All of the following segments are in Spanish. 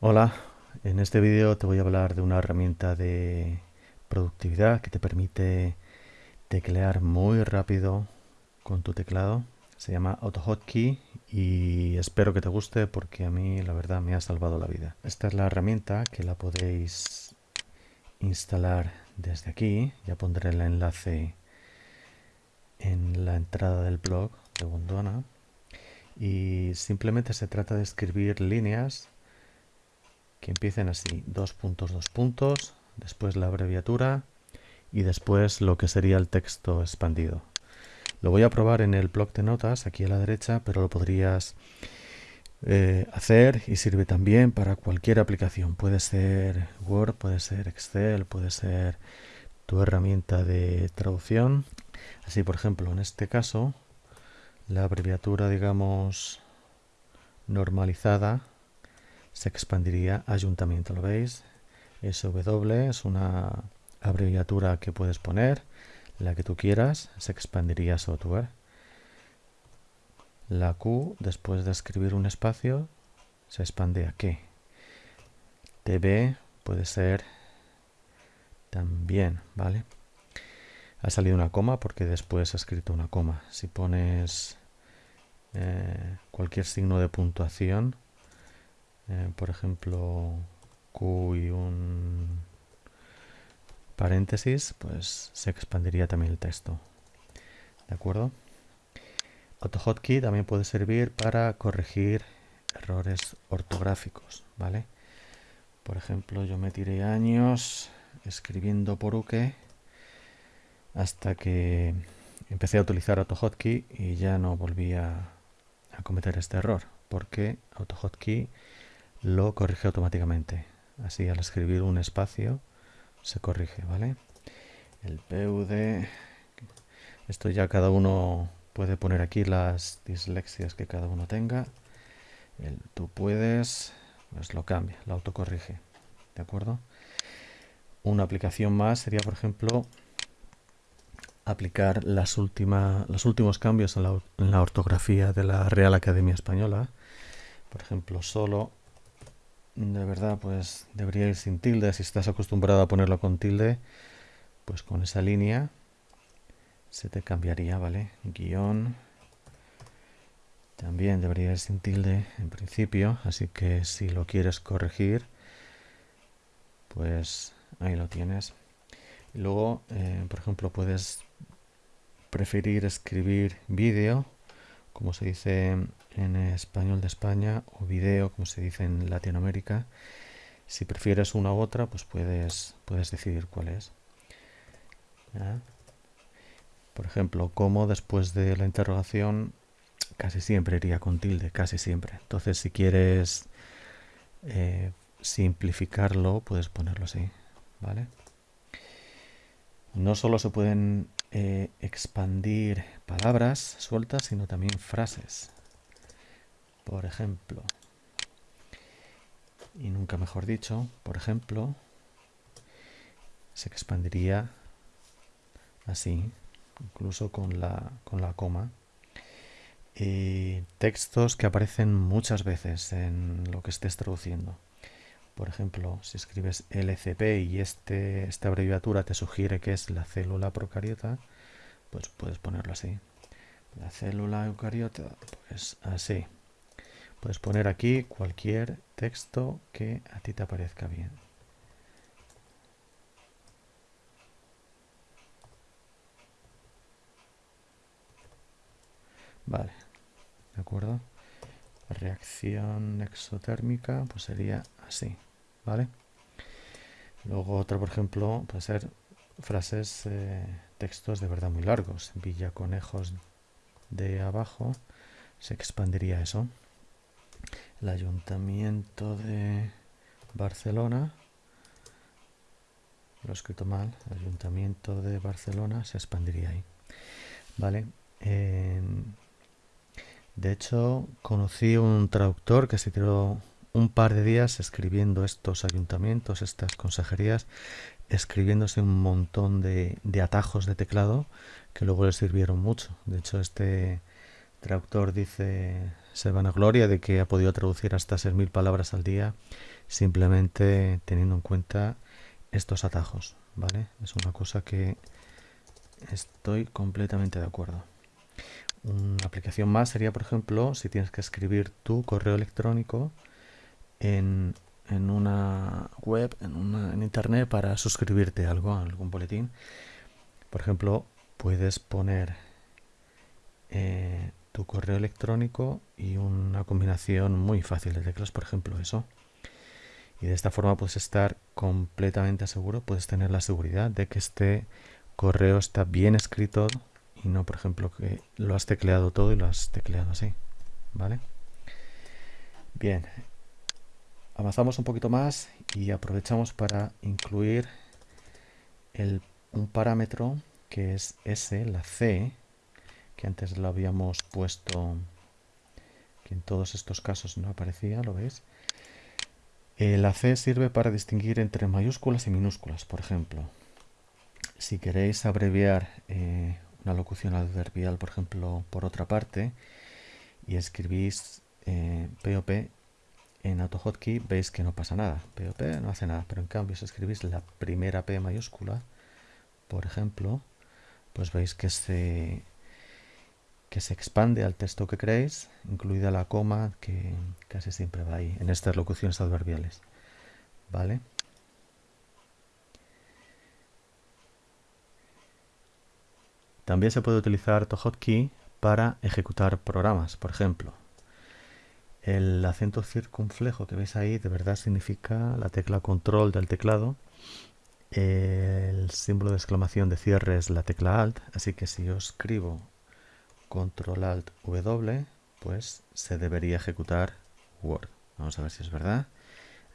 Hola, en este vídeo te voy a hablar de una herramienta de productividad que te permite teclear muy rápido con tu teclado. Se llama AutoHotkey y espero que te guste porque a mí la verdad me ha salvado la vida. Esta es la herramienta que la podéis instalar desde aquí. Ya pondré el enlace en la entrada del blog de Bondona. Y simplemente se trata de escribir líneas que empiecen así, dos puntos, dos puntos, después la abreviatura y después lo que sería el texto expandido. Lo voy a probar en el blog de notas, aquí a la derecha, pero lo podrías eh, hacer y sirve también para cualquier aplicación. Puede ser Word, puede ser Excel, puede ser tu herramienta de traducción. Así, por ejemplo, en este caso, la abreviatura, digamos, normalizada se expandiría ayuntamiento, ¿lo veis? SW es una abreviatura que puedes poner, la que tú quieras, se expandiría software. La Q, después de escribir un espacio, se expande a qué. TB puede ser también, ¿vale? Ha salido una coma porque después ha escrito una coma. Si pones eh, cualquier signo de puntuación, eh, por ejemplo, Q y un paréntesis, pues se expandiría también el texto. ¿De acuerdo? AutoHotkey también puede servir para corregir errores ortográficos, ¿vale? Por ejemplo, yo me tiré años escribiendo por UKE hasta que empecé a utilizar AutoHotkey y ya no volví a, a cometer este error, porque AutoHotkey lo corrige automáticamente. Así al escribir un espacio se corrige, ¿vale? El PUD, esto ya cada uno puede poner aquí las dislexias que cada uno tenga. Tú puedes, pues lo cambia, lo autocorrige, ¿de acuerdo? Una aplicación más sería, por ejemplo, aplicar las los últimos cambios en la ortografía de la Real Academia Española. Por ejemplo, solo de verdad pues debería ir sin tilde. Si estás acostumbrado a ponerlo con tilde, pues con esa línea se te cambiaría, ¿vale? Guión. También debería ir sin tilde en principio, así que si lo quieres corregir, pues ahí lo tienes. Luego, eh, por ejemplo, puedes preferir escribir vídeo, como se dice en español de España o video, como se dice en Latinoamérica. Si prefieres una u otra, pues puedes, puedes decidir cuál es. Por ejemplo, como después de la interrogación casi siempre iría con tilde, casi siempre. Entonces, si quieres eh, simplificarlo, puedes ponerlo así, ¿vale? No solo se pueden eh, expandir palabras sueltas, sino también frases. Por ejemplo, y nunca mejor dicho, por ejemplo, se expandiría así, incluso con la, con la coma. Y textos que aparecen muchas veces en lo que estés traduciendo. Por ejemplo, si escribes LCP y este, esta abreviatura te sugiere que es la célula procariota, pues puedes ponerlo así. La célula eucariota, pues así. Puedes poner aquí cualquier texto que a ti te parezca bien. Vale, ¿de acuerdo? reacción exotérmica pues sería así, ¿vale? Luego otra, por ejemplo, puede ser frases, eh, textos de verdad muy largos. Villa Conejos de abajo se expandiría eso el Ayuntamiento de Barcelona, lo he escrito mal, el Ayuntamiento de Barcelona se expandiría ahí. ¿Vale? de hecho, conocí un traductor que se tiró un par de días escribiendo estos ayuntamientos, estas consejerías, escribiéndose un montón de, de atajos de teclado que luego le sirvieron mucho. De hecho, este traductor dice, se van a gloria de que ha podido traducir hasta 6.000 palabras al día simplemente teniendo en cuenta estos atajos, ¿vale? Es una cosa que estoy completamente de acuerdo. Una aplicación más sería, por ejemplo, si tienes que escribir tu correo electrónico en, una web, en, internet para suscribirte a algo, a algún boletín. Por ejemplo, puedes poner eh, tu correo electrónico y una combinación muy fácil de teclas, por ejemplo, eso. Y de esta forma puedes estar completamente seguro, puedes tener la seguridad de que este correo está bien escrito y no, por ejemplo, que lo has tecleado todo y lo has tecleado así. ¿Vale? Bien, avanzamos un poquito más y aprovechamos para incluir un parámetro que es S, la C, que antes lo habíamos puesto, que en todos estos casos no aparecía, ¿lo veis? Eh, la C sirve para distinguir entre mayúsculas y minúsculas, por ejemplo. Si queréis abreviar eh, una locución adverbial, por ejemplo, por otra parte, y escribís eh, POP en AutoHotkey, veis que no pasa nada. POP no hace nada, pero en cambio si escribís la primera P mayúscula, por ejemplo, pues veis que se que se expande al texto que creéis, incluida la coma que casi siempre va ahí, en estas locuciones adverbiales. ¿Vale? También se puede utilizar ToHotkey para ejecutar programas, por ejemplo. El acento circunflejo que veis ahí de verdad significa la tecla control del teclado. El símbolo de exclamación de cierre es la tecla alt, así que si yo escribo control alt W, pues se debería ejecutar Word. Vamos a ver si es verdad.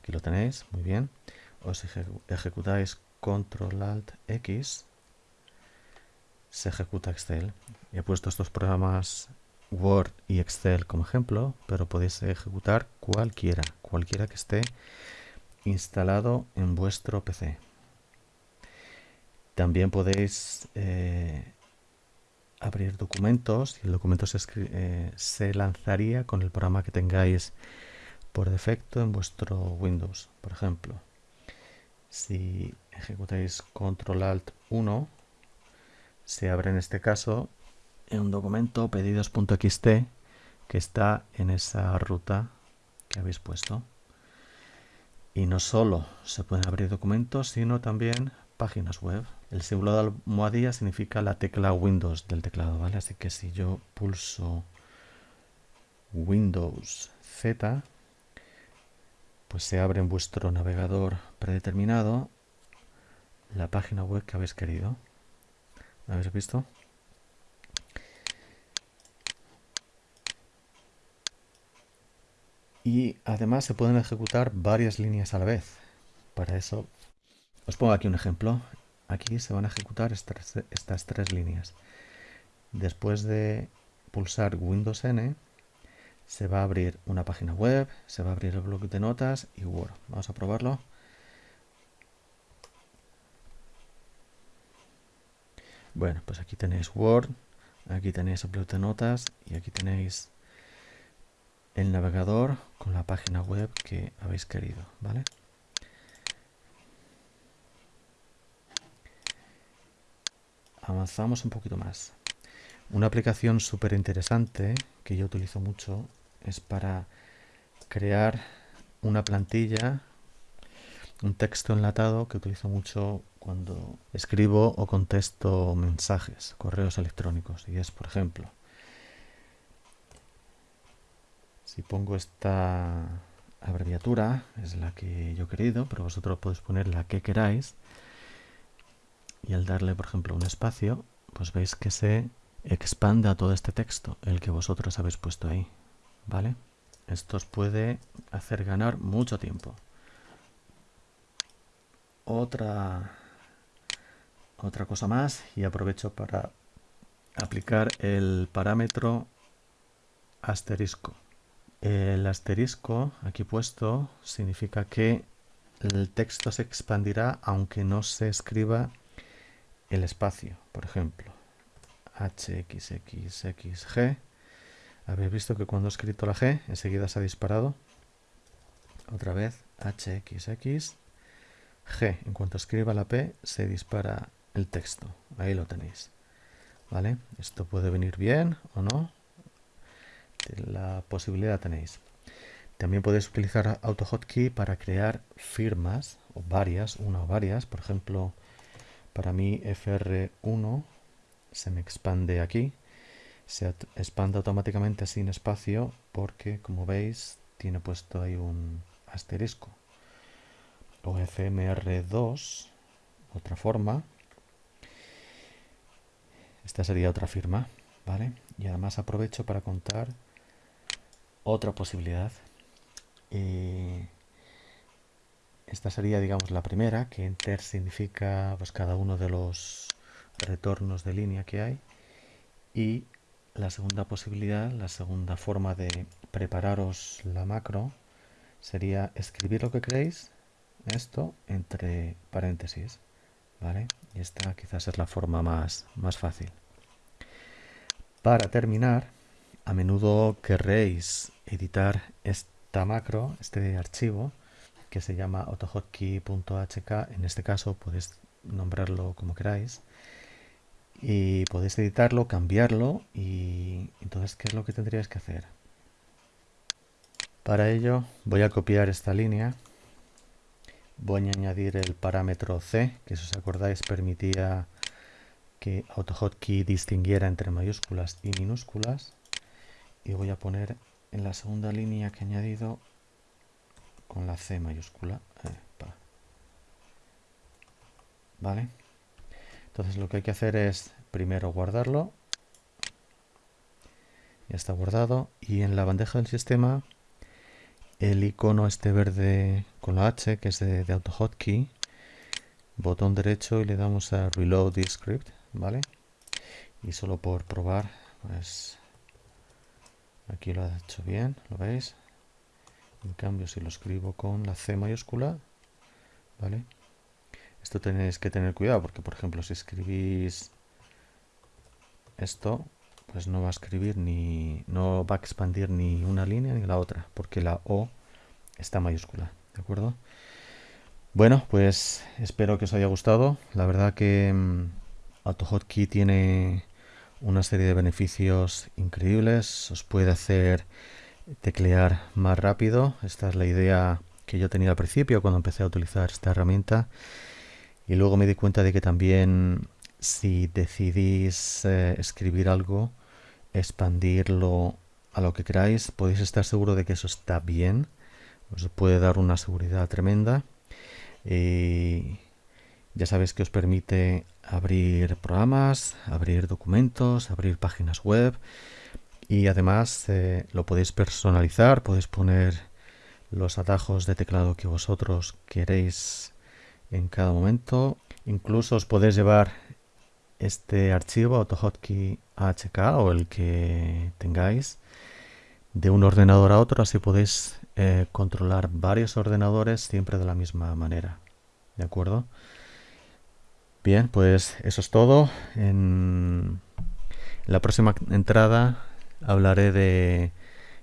Aquí lo tenéis, muy bien. O si ejecutáis control alt X, se ejecuta Excel. He puesto estos programas Word y Excel como ejemplo, pero podéis ejecutar cualquiera, cualquiera que esté instalado en vuestro PC. También podéis eh, abrir documentos y el documento se, eh, se lanzaría con el programa que tengáis por defecto en vuestro Windows. Por ejemplo, si ejecutáis Control Alt 1, se abre en este caso un documento pedidos.xt que está en esa ruta que habéis puesto. Y no solo se pueden abrir documentos, sino también páginas web. El símbolo de almohadilla significa la tecla Windows del teclado, ¿vale? Así que si yo pulso Windows Z, pues se abre en vuestro navegador predeterminado la página web que habéis querido. ¿Habéis visto? Y además se pueden ejecutar varias líneas a la vez. Para eso os pongo aquí un ejemplo. Aquí se van a ejecutar estas, estas tres líneas. Después de pulsar Windows N, se va a abrir una página web, se va a abrir el bloque de notas y Word. Vamos a probarlo. Bueno, pues aquí tenéis Word, aquí tenéis el bloque de notas y aquí tenéis el navegador con la página web que habéis querido, ¿vale? Avanzamos un poquito más. Una aplicación súper interesante que yo utilizo mucho es para crear una plantilla, un texto enlatado que utilizo mucho cuando escribo o contesto mensajes, correos electrónicos. Y es, por ejemplo, si pongo esta abreviatura, es la que yo he querido, pero vosotros podéis poner la que queráis y al darle, por ejemplo, un espacio, pues veis que se expande a todo este texto, el que vosotros habéis puesto ahí, ¿vale? Esto os puede hacer ganar mucho tiempo. Otra, otra cosa más, y aprovecho para aplicar el parámetro asterisco. El asterisco aquí puesto significa que el texto se expandirá aunque no se escriba el espacio, por ejemplo, hxxxg, habéis visto que cuando he escrito la g, enseguida se ha disparado, otra vez, HXX G. En cuanto escriba la P, se dispara el texto. Ahí lo tenéis. ¿Vale? Esto puede venir bien o no. La posibilidad tenéis. También podéis utilizar AutoHotkey para crear firmas, o varias, una o varias. Por ejemplo, para mí FR1 se me expande aquí. Se expande automáticamente sin espacio porque, como veis, tiene puesto ahí un asterisco. O FMR2, otra forma. Esta sería otra firma, ¿vale? Y además aprovecho para contar otra posibilidad eh, esta sería, digamos, la primera, que enter significa pues, cada uno de los retornos de línea que hay. Y la segunda posibilidad, la segunda forma de prepararos la macro, sería escribir lo que queréis, esto, entre paréntesis. ¿Vale? Y esta quizás es la forma más, más fácil. Para terminar, a menudo querréis editar esta macro, este archivo, que se llama autohotkey.hk, en este caso podéis nombrarlo como queráis, y podéis editarlo, cambiarlo, y entonces, ¿qué es lo que tendríais que hacer? Para ello voy a copiar esta línea, voy a añadir el parámetro C, que si os acordáis permitía que AutoHotkey distinguiera entre mayúsculas y minúsculas, y voy a poner en la segunda línea que he añadido con la C mayúscula. ¿Vale? Entonces lo que hay que hacer es primero guardarlo. Ya está guardado. Y en la bandeja del sistema el icono este verde con la H, que es de, de AutoHotkey, botón derecho y le damos a Reload the Script, ¿vale? Y solo por probar, pues Aquí lo ha hecho bien, ¿lo veis? En cambio, si lo escribo con la C mayúscula, ¿vale? Esto tenéis que tener cuidado porque, por ejemplo, si escribís esto, pues no va a escribir ni, no va a expandir ni una línea ni la otra, porque la O está mayúscula, ¿de acuerdo? Bueno, pues espero que os haya gustado. La verdad que um, AutoHotkey tiene una serie de beneficios increíbles, os puede hacer teclear más rápido, esta es la idea que yo tenía al principio cuando empecé a utilizar esta herramienta. Y luego me di cuenta de que también si decidís eh, escribir algo, expandirlo a lo que queráis, podéis estar seguro de que eso está bien, os puede dar una seguridad tremenda. Y ya sabéis que os permite abrir programas, abrir documentos, abrir páginas web y además eh, lo podéis personalizar, podéis poner los atajos de teclado que vosotros queréis en cada momento. Incluso os podéis llevar este archivo AutoHotkey AHK o el que tengáis de un ordenador a otro, así podéis eh, controlar varios ordenadores siempre de la misma manera. ¿De acuerdo? Bien, pues eso es todo. En la próxima entrada hablaré de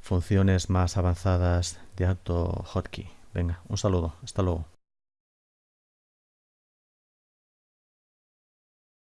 funciones más avanzadas de AutoHotkey. Venga, un saludo. Hasta luego.